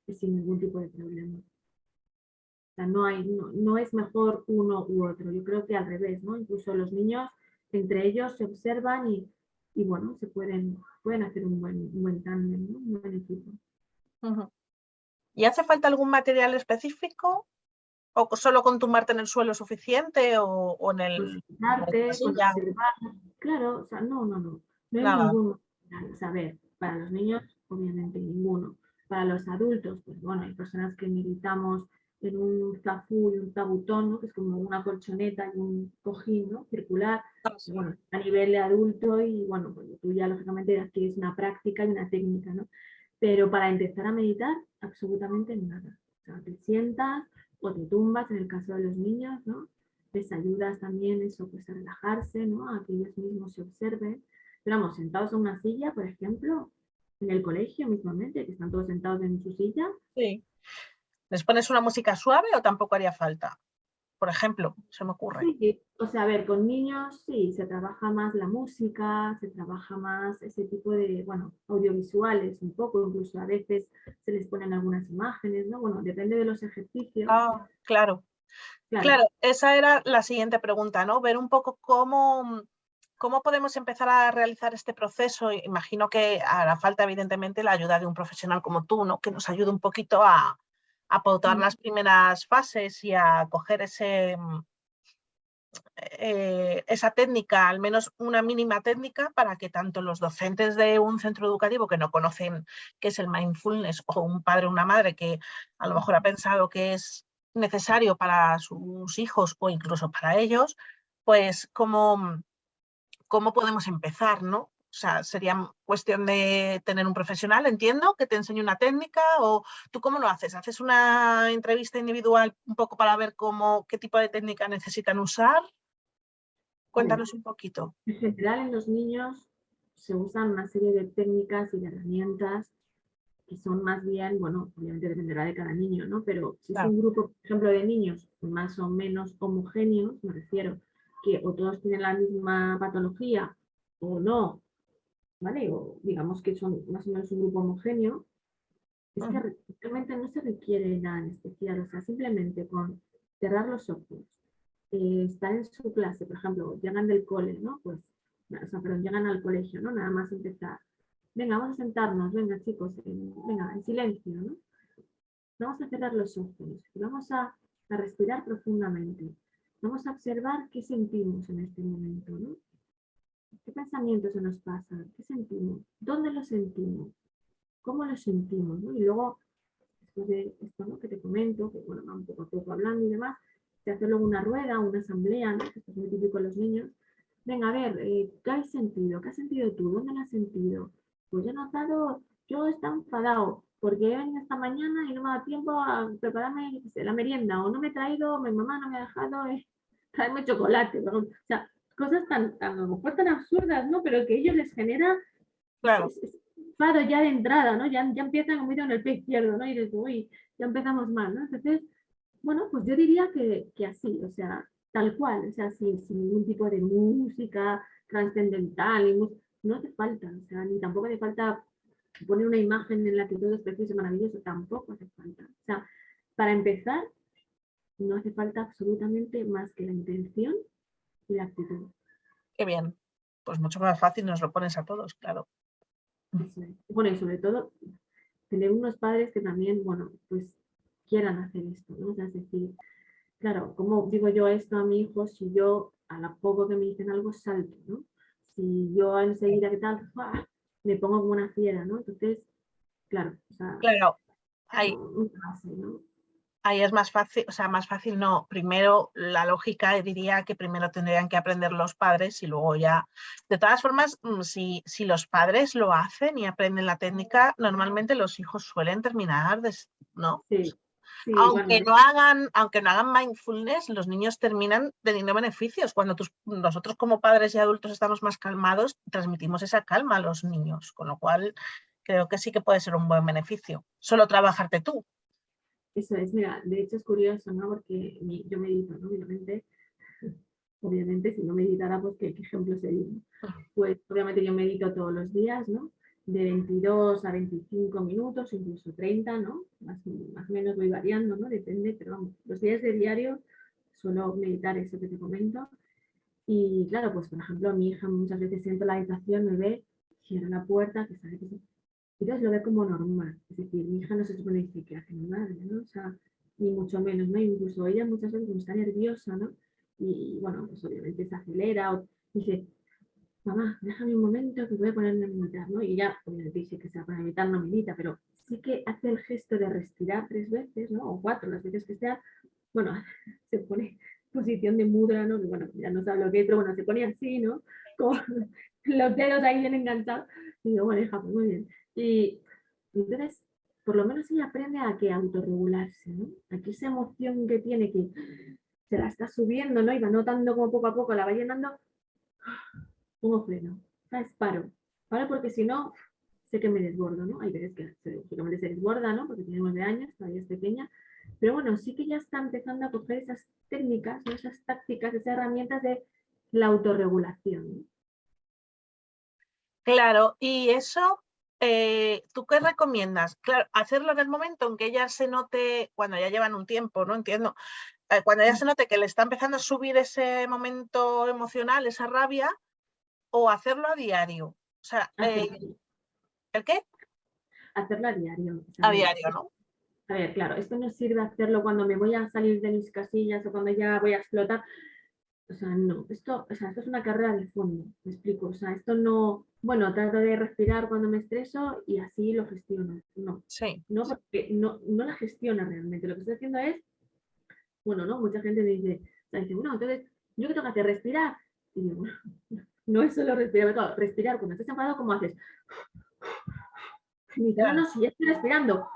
y sin ningún tipo de problema. O sea, no, hay, no, es mejor uno u otro. Yo creo que al revés, ¿no? Incluso los niños entre ellos se observan y, y bueno, se pueden, pueden hacer un buen, un buen tándem, ¿no? un buen equipo. ¿Y hace falta algún material específico? ¿O solo con tumbarte en el suelo suficiente o, o en el... Pues, claro, o sea, no, no, no. No hay ningún saber, para los niños, obviamente ninguno. Para los adultos, pues bueno, hay personas que meditamos en un zafú y un tabutón, que es como una colchoneta y un cojín ¿no? circular, ah, bueno, a nivel de adulto y bueno, pues tú ya lógicamente adquieres una práctica y una técnica, ¿no? Pero para empezar a meditar, absolutamente nada. O sea, te sientas o te tumbas, en el caso de los niños, ¿no? Les ayudas también eso, pues a relajarse, ¿no? A que ellos mismos se observen Esperamos sentados en una silla, por ejemplo, en el colegio mismamente, que están todos sentados en su silla. Sí. ¿Les pones una música suave o tampoco haría falta? Por ejemplo, se me ocurre. Sí, o sea, a ver, con niños sí, se trabaja más la música, se trabaja más ese tipo de, bueno, audiovisuales un poco, incluso a veces se les ponen algunas imágenes, ¿no? Bueno, depende de los ejercicios. Ah, claro. Claro. claro, esa era la siguiente pregunta, ¿no? Ver un poco cómo, ¿Cómo podemos empezar a realizar este proceso? Imagino que hará falta, evidentemente, la ayuda de un profesional como tú, ¿no? que nos ayude un poquito a, a pautar las primeras fases y a coger ese, mm, eh, esa técnica, al menos una mínima técnica, para que tanto los docentes de un centro educativo que no conocen qué es el mindfulness o un padre o una madre que a lo mejor ha pensado que es necesario para sus hijos o incluso para ellos, pues como cómo podemos empezar, ¿no? O sea, sería cuestión de tener un profesional, entiendo, que te enseñe una técnica o tú cómo lo haces? ¿Haces una entrevista individual un poco para ver cómo, qué tipo de técnica necesitan usar? Cuéntanos un poquito. En general en los niños se usan una serie de técnicas y de herramientas que son más bien, bueno, obviamente dependerá de cada niño, ¿no? Pero si es un grupo, por ejemplo, de niños más o menos homogéneos, me refiero, que o todos tienen la misma patología o no, ¿vale? O digamos que son más o menos un grupo homogéneo, es que realmente no se requiere nada en especial, o sea, simplemente con cerrar los ojos, eh, estar en su clase, por ejemplo, llegan del cole, ¿no? Pues, o sea, perdón, llegan al colegio, ¿no? Nada más empezar. Venga, vamos a sentarnos, venga chicos, venga, en silencio, ¿no? Vamos a cerrar los ojos y vamos a, a respirar profundamente. Vamos a observar qué sentimos en este momento, ¿no? ¿Qué pensamientos se nos pasan? ¿Qué sentimos? ¿Dónde lo sentimos? ¿Cómo lo sentimos, ¿no? Y luego, después de esto ¿no? que te comento, que bueno, vamos poco a poco hablando y demás, se hace luego una rueda, una asamblea, ¿no? es muy típico en los niños. Venga, a ver, eh, ¿qué has sentido? ¿Qué has sentido tú? ¿Dónde lo has sentido? Pues yo he notado, yo estaba enfadado porque he venido esta mañana y no me dado tiempo a prepararme la merienda o no me he traído, mi mamá no me ha dejado eh, traerme chocolate. O sea, cosas tan, a lo mejor tan absurdas, ¿no? Pero que a ellos les genera claro. enfado ya de entrada, ¿no? Ya, ya empiezan como en el pie izquierdo, ¿no? Y dices, uy, ya empezamos mal, ¿no? Entonces, bueno, pues yo diría que, que así, o sea, tal cual, o sea, sin, sin ningún tipo de música trascendental, no hace falta, o sea, ni tampoco hace falta poner una imagen en la que todo es precioso y maravilloso, tampoco hace falta. O sea, para empezar, no hace falta absolutamente más que la intención y la actitud. Qué bien. Pues mucho más fácil nos lo pones a todos, claro. Bueno, y sobre todo, tener unos padres que también, bueno, pues quieran hacer esto, ¿no? O sea, es decir, claro, ¿cómo digo yo esto a mi hijo si yo a la poco que me dicen algo salto, ¿no? Si yo enseguida, ¿qué tal? Me pongo como una fiera, ¿no? Entonces, claro, o sea, claro, ahí, ahí es más fácil, o sea, más fácil no. Primero, la lógica diría que primero tendrían que aprender los padres y luego ya. De todas formas, mm, si, si los padres lo hacen y aprenden la técnica, normalmente los hijos suelen terminar, ¿no? Sí. aunque, no hagan, aunque no hagan mindfulness, los niños terminan teniendo beneficios. Cuando nosotros como padres y adultos estamos más calmados, transmitimos esa calma a los niños, con lo cual creo que sí que puede ser un buen beneficio. Solo trabajarte tú, eso es, mira, de hecho es curioso, ¿no? Porque yo medito, ¿no? Obviamente, obviamente si no meditara, pues qué, ejemplo sería. Pues obviamente yo medito todos los días, ¿no? De 22 a 25 minutos, incluso 30, ¿no? Más, más o menos voy variando, ¿no? Depende, pero vamos, los días de diario suelo meditar eso que te comento. Y claro, pues por ejemplo, mi hija muchas veces siento la habitación, me ve, cierra la puerta, que sabe que entonces lo ve como normal. Es decir, mi hija no se supone que hace mi madre, ¿no? O sea, ni mucho menos, ¿no? Incluso ella muchas veces cuando está nerviosa, ¿no? Y, bueno, pues obviamente se acelera o dice, mamá, déjame un momento que voy a ponerme a meditar, ¿no? Y ella obviamente dice que se va a meditar, no medita, pero sí que hace el gesto de respirar tres veces, ¿no? O cuatro, las veces que sea, bueno, se pone posición de mudra, ¿no? Bueno, ya no sabe lo que es, pero bueno, se pone así, ¿no? Con los dedos ahí bien enganchados. Y digo, bueno, hija, pues muy bien. Y entonces, por lo menos ella aprende a que autorregularse, ¿no? Aquí esa emoción que tiene que se la está subiendo, ¿no? Y va notando como poco a poco la va llenando, pongo freno, ¿sabes? Paro. Paro porque si no, sé que me desbordo, ¿no? Hay veces que lógicamente se desborda, ¿no? Porque tiene nueve años, todavía es pequeña. Pero bueno, sí que ya está empezando a coger esas técnicas, esas tácticas, esas herramientas de la autorregulación. Claro, y eso eh, ¿tú qué recomiendas? Claro, hacerlo en el momento en que ella se note, cuando ya llevan un tiempo, no entiendo, eh, cuando ella se note que le está empezando a subir ese momento emocional, esa rabia, o hacerlo a diario. O sea, eh, ¿el qué? Hacerlo a diario. a diario, ¿no? A ver, claro, esto no sirve hacerlo cuando me voy a salir de mis casillas o cuando ya voy a explotar. O sea, no, esto, o sea, esto es una carrera de fondo, me explico. O sea, esto no, bueno, trato de respirar cuando me estreso y así lo gestiono. No, sí. no, porque no, no la gestiona realmente. Lo que estoy haciendo es, bueno, ¿no? Mucha gente dice, o dice, bueno, entonces, ¿yo qué tengo que hacer? ¿Respirar? Y digo, bueno, no es solo respirar, respirar, cuando estás enfadado, ¿cómo haces? Y no, no, si ya estoy respirando.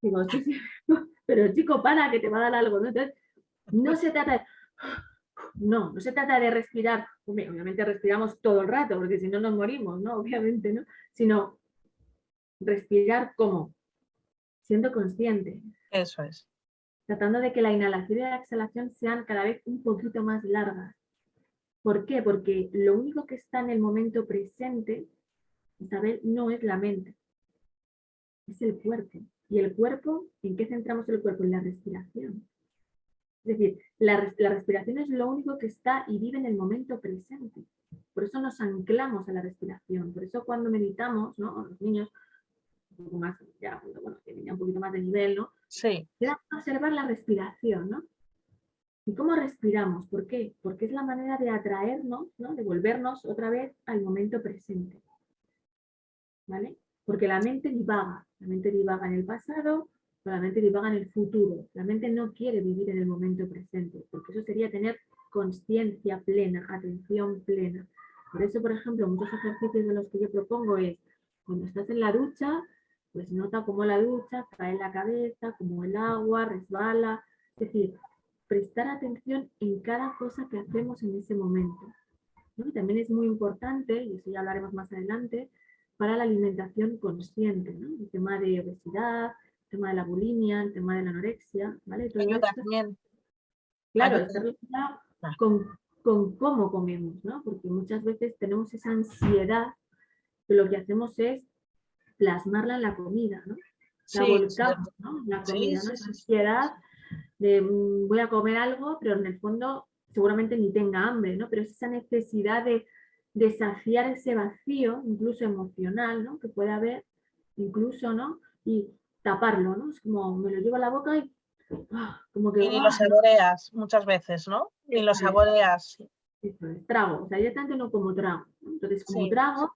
Digo, sí, sí, pero chico, para, que te va a dar algo, ¿no? Entonces, no se trata de no, no se trata de respirar, obviamente respiramos todo el rato, porque si no nos morimos, ¿no? Obviamente, ¿no? Sino respirar como, siendo consciente. Eso es. Tratando de que la inhalación y la exhalación sean cada vez un poquito más largas. ¿Por qué? Porque lo único que está en el momento presente, Isabel, no es la mente, es el cuerpo. ¿Y el cuerpo? ¿En qué centramos el cuerpo? En la respiración. Es decir, la, respiración es lo único que está y vive en el momento presente. Por eso nos anclamos a la respiración. Por eso cuando meditamos, ¿no? Los niños, un poco más, ya, bueno, tienen ya un poquito más de nivel, ¿no? Sí. a observar la respiración, ¿no? ¿Y cómo respiramos? ¿Por qué? Porque es la manera de atraernos, ¿no? De volvernos otra vez al momento presente. ¿Vale? Porque la mente divaga, la mente divaga en el pasado, la mente divaga en el futuro. La mente no quiere vivir en el momento presente, porque eso sería tener conciencia plena, atención plena. Por eso, por ejemplo, muchos ejercicios de los que yo propongo es, cuando estás en la ducha, pues nota cómo la ducha cae en la cabeza, cómo el agua resbala. Es decir, prestar atención en cada cosa que hacemos en ese momento. también es muy importante, y eso ya hablaremos más adelante, para la alimentación consciente, el tema de obesidad, tema de la bulimia, el tema de la anorexia, ¿vale? Todo también. Claro, relacionado con, con, cómo comemos, ¿no? Porque muchas veces tenemos esa ansiedad que lo que hacemos es plasmarla en la comida, ¿no? La volcamos, ¿no? La comida, ¿no? Esa ansiedad de mm, voy a comer algo, pero en el fondo seguramente ni tenga hambre, ¿no? Pero es esa necesidad de, desafiar ese vacío, incluso emocional, ¿no? Que puede haber, incluso, ¿no? Y taparlo, ¿no? Es como me lo llevo a la boca y ¡ah! como que... Y lo saboreas muchas veces, ¿no? Y lo saboreas. Eso es, trago, o sea, yo tanto no como trago. Entonces, como trago,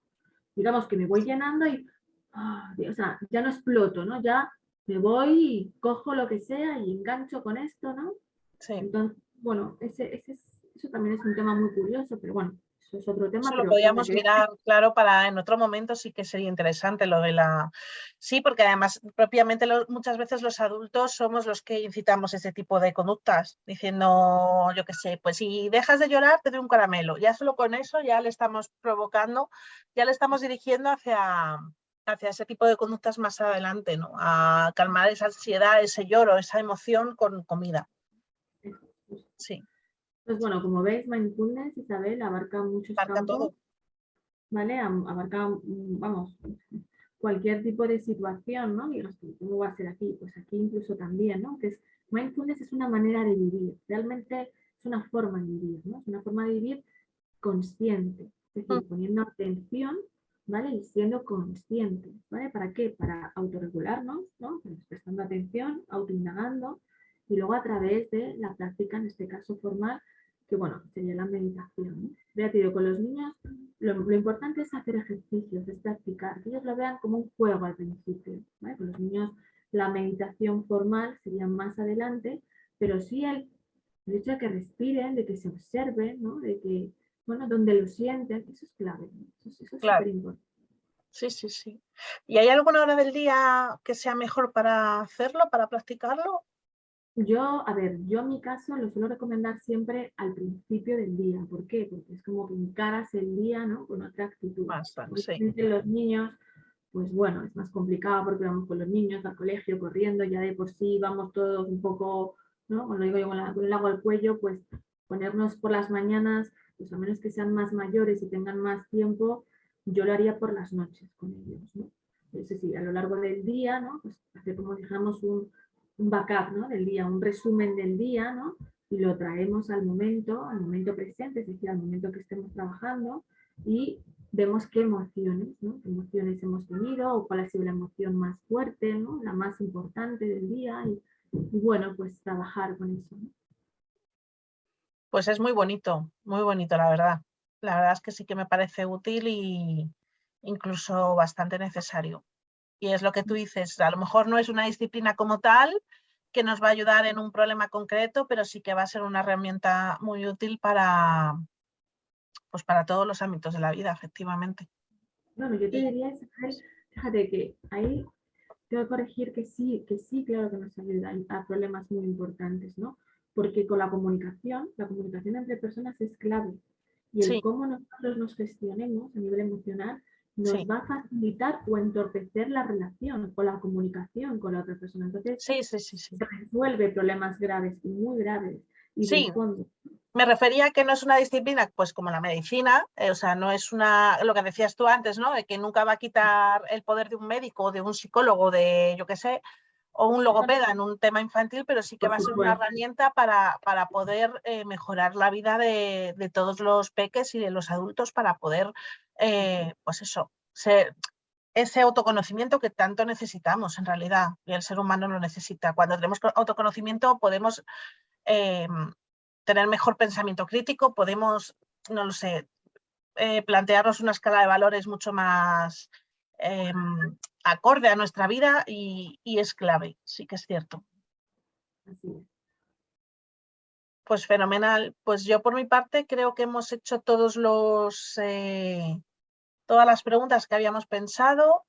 digamos que me voy llenando y, ¡ah! o sea, ya no exploto, ¿no? Ya me voy y cojo lo que sea y engancho con esto, ¿no? Sí. Entonces, bueno, ese, ese eso también es un tema muy curioso, pero bueno, eso es otro tema. Eso lo podríamos mirar, claro, para en otro momento sí que sería interesante lo de la... Sí, porque además propiamente muchas veces los adultos somos los que incitamos ese tipo de conductas, diciendo, yo qué sé, pues si dejas de llorar te doy un caramelo. Ya solo con eso ya le estamos provocando, ya le estamos dirigiendo hacia, hacia ese tipo de conductas más adelante, ¿no? A calmar esa ansiedad, ese lloro, esa emoción con comida. Sí. Pues bueno, como veis, Mindfulness, Isabel, abarca muchos abarca Todo. ¿Vale? Abarca, mm, vamos, cualquier tipo de situación, ¿no? Y ¿cómo va a ser aquí? Pues aquí incluso también, ¿no? Que es, mindfulness es una manera de vivir, realmente es una forma de vivir, ¿no? Es una forma de vivir consciente, es decir, mm. poniendo atención ¿vale? Y siendo conscientes, ¿vale? ¿Para qué? Para autorregularnos, ¿no? Pues prestando atención, autoindagando, y luego a través de la práctica, en este caso formal, que bueno, sería la meditación. Ya te digo, con los niños lo, importante es hacer ejercicios, es practicar, que ellos lo vean como un juego al principio. ¿vale? Con los niños la meditación formal sería más adelante, pero sí el, hecho de que respiren, de que se observen, ¿no? de que bueno, donde lo sienten, eso es clave, eso, es súper importante. Sí, sí, sí. ¿Y hay alguna hora del día que sea mejor para hacerlo, para practicarlo? Yo, a ver, yo en mi caso lo suelo recomendar siempre al principio del día. ¿Por qué? Porque es como que encaras el día ¿no? con otra actitud. sí. Los niños, pues bueno, es más complicado porque vamos con los niños al colegio corriendo, ya de por sí vamos todos un poco, ¿no? Cuando digo yo con, con el agua al cuello, pues ponernos por las mañanas pues a menos que sean más mayores y tengan más tiempo, yo lo haría por las noches con ellos, ¿no? Es decir, a lo largo del día, ¿no? Pues hacer como dijéramos un, un backup. Del día, un resumen del día, ¿no? Y lo traemos al momento, al momento presente, es decir, al momento que estemos trabajando y vemos qué emociones, ¿no? ¿Qué emociones hemos tenido o cuál ha sido la emoción más fuerte, ¿no? La más importante del día y, bueno, pues trabajar con eso. Pues es muy bonito, muy bonito la verdad. La verdad es que sí que me parece útil y incluso bastante necesario. Y es lo que tú dices, a lo mejor no es una disciplina como tal que nos va a ayudar en un problema concreto, pero sí que va a ser una herramienta muy útil para, pues para todos los ámbitos de la vida, efectivamente. Bueno, yo te diría, fíjate que ahí tengo que corregir que sí, que sí, claro que nos ayuda a problemas muy importantes, ¿no? porque con la comunicación, la comunicación entre personas es clave. Y el cómo nosotros nos gestionemos a nivel emocional nos va a facilitar o entorpecer la relación o la comunicación con la otra persona. Entonces, sí, sí, sí, se resuelve problemas graves y muy graves. Y sí, me refería a que no es una disciplina pues como la medicina, eh, o sea, no es una, lo que decías tú antes, ¿no? De que nunca va a quitar el poder de un médico de un psicólogo, de yo qué sé, o un logopeda en un tema infantil, pero sí que va a ser una herramienta para, para poder eh, mejorar la vida de, todos los peques y de los adultos para poder, eh, pues eso, ser, ese autoconocimiento que tanto necesitamos en realidad, y el ser humano lo necesita. Cuando tenemos autoconocimiento podemos em, tener mejor pensamiento crítico, podemos, no lo sé, eh, plantearnos una escala de valores mucho más em, acorde a nuestra vida y, es clave, sí que es cierto. Pues fenomenal. Pues yo por mi parte creo que hemos hecho todos los, eh, todas las preguntas que habíamos pensado.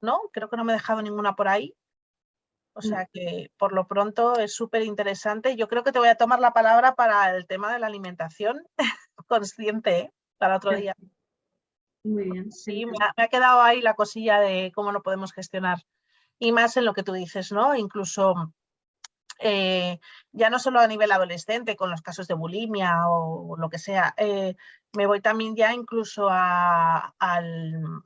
¿No? Creo que no me he dejado ninguna por ahí. O mm. sea que por lo pronto es súper interesante. Yo creo que te voy a tomar la palabra para el tema de la alimentación consciente ¿eh? para otro día. Muy bien. Sí, me ha, quedado ahí la cosilla de cómo lo podemos gestionar. Y más en lo que tú dices, ¿no? Incluso eh, ya no solo a nivel adolescente con los casos de bulimia o lo que sea, eh, me voy también ya incluso a, al,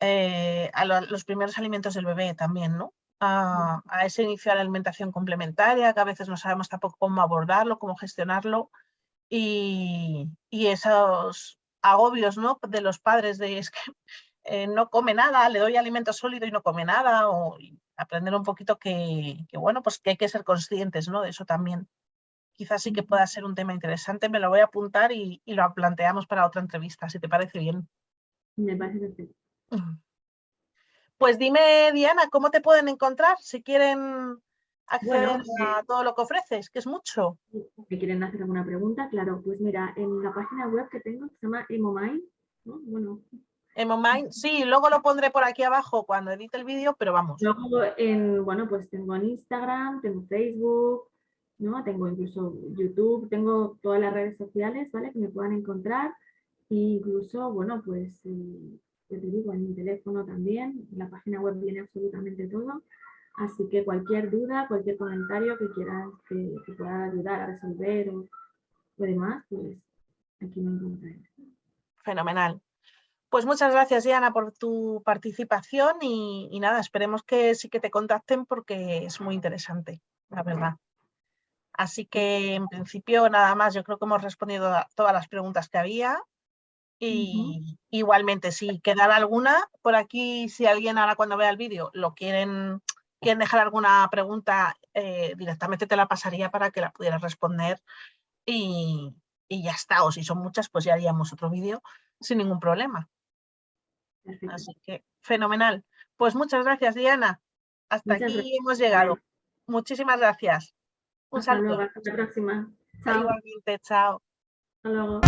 a los primeros alimentos del bebé también, ¿no? a, ese inicio de la alimentación complementaria, que a veces no sabemos tampoco cómo abordarlo, cómo gestionarlo, y, esos agobios ¿no? de los padres de es que eh, no come nada, le doy alimento sólido y no come nada, o aprender un poquito que, bueno, pues que hay que ser conscientes ¿no? de eso también. Quizás sí que pueda ser un tema interesante, me lo voy a apuntar y, y lo planteamos para otra entrevista, si te parece bien. Me parece perfecto. Pues dime, Diana, ¿cómo te pueden encontrar si quieren acceder a todo lo que ofreces, que es mucho? Si quieren hacer alguna pregunta, claro, pues mira, en la página web que tengo se llama EmoMind, ¿no? Bueno. EmoMind, sí, luego lo pondré por aquí abajo cuando edite el vídeo, pero vamos. Luego, en, bueno, pues tengo en Instagram, tengo Facebook, ¿no? Tengo incluso YouTube, tengo todas las redes sociales, ¿vale? Que me puedan encontrar. E incluso, bueno, pues eh, te digo, en mi teléfono también, en la página web viene absolutamente todo. Así que cualquier duda, cualquier comentario que quieras que, pueda ayudar a resolver o, demás, pues aquí me encontraré. Fenomenal. Pues muchas gracias, Diana, por tu participación y, y, nada, esperemos que sí que te contacten porque es muy interesante, la verdad. Así que en principio nada más, yo creo que hemos respondido a todas las preguntas que había. Y igualmente, si quedara alguna, por aquí, si alguien ahora cuando vea el vídeo lo quieren, quieren dejar alguna pregunta, eh, directamente te la pasaría para que la pudieras responder y, ya está. O si son muchas, pues ya haríamos otro vídeo sin ningún problema. Así que, fenomenal. Pues muchas gracias, Diana. Hasta aquí hemos llegado. Muchísimas gracias. Un saludo. hasta la próxima. Igualmente, chao. Hasta luego.